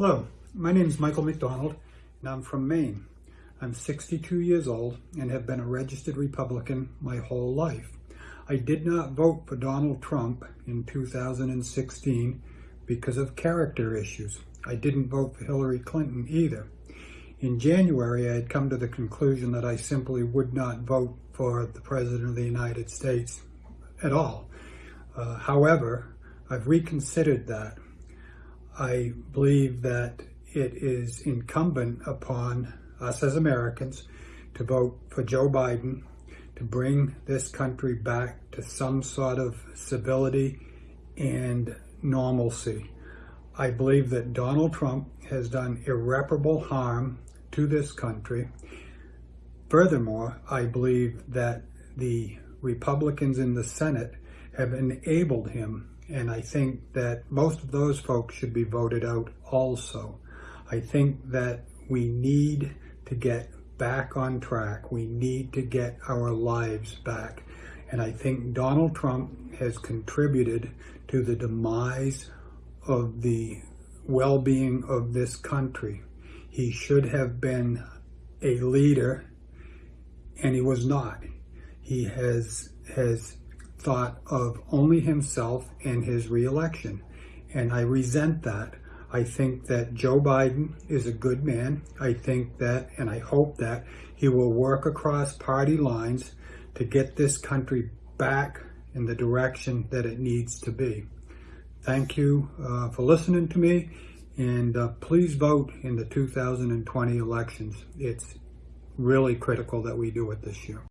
Hello, my name is Michael McDonald and I'm from Maine. I'm 62 years old and have been a registered Republican my whole life. I did not vote for Donald Trump in 2016 because of character issues. I didn't vote for Hillary Clinton either. In January, I had come to the conclusion that I simply would not vote for the President of the United States at all. Uh, however, I've reconsidered that. I believe that it is incumbent upon us as Americans to vote for Joe Biden to bring this country back to some sort of civility and normalcy. I believe that Donald Trump has done irreparable harm to this country. Furthermore, I believe that the Republicans in the Senate have enabled him, and I think that most of those folks should be voted out also. I think that we need to get back on track. We need to get our lives back. And I think Donald Trump has contributed to the demise of the well-being of this country. He should have been a leader, and he was not. He has has thought of only himself and his reelection, and I resent that. I think that Joe Biden is a good man. I think that, and I hope that, he will work across party lines to get this country back in the direction that it needs to be. Thank you uh, for listening to me, and uh, please vote in the 2020 elections. It's really critical that we do it this year.